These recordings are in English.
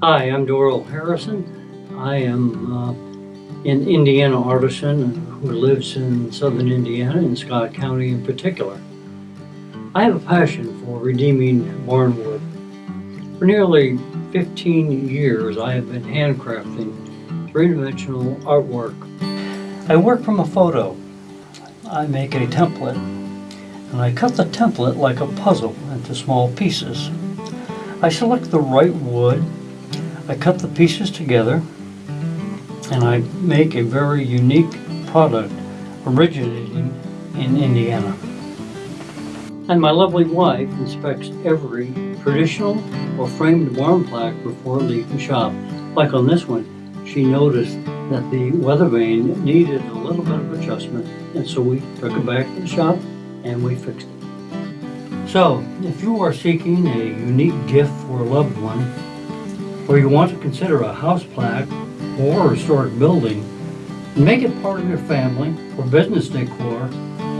Hi, I'm Doral Harrison. I am uh, an Indiana artisan who lives in southern Indiana, in Scott County in particular. I have a passion for redeeming barnwood. For nearly 15 years, I have been handcrafting three-dimensional artwork. I work from a photo. I make a template, and I cut the template like a puzzle into small pieces. I select the right wood, I cut the pieces together, and I make a very unique product originating in Indiana. And my lovely wife inspects every traditional or framed barn plaque before leaving shop. Like on this one, she noticed that the weather vane needed a little bit of adjustment, and so we took it back to the shop and we fixed it. So, if you are seeking a unique gift for a loved one, or you want to consider a house plaque or a historic building, make it part of your family or business decor,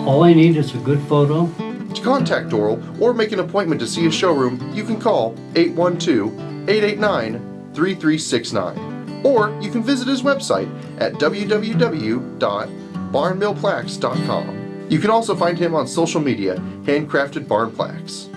all I need is a good photo To contact Doral or make an appointment to see a showroom, you can call 812-889-3369. Or you can visit his website at www.barnmillplaques.com. You can also find him on social media, Handcrafted Barn Plaques.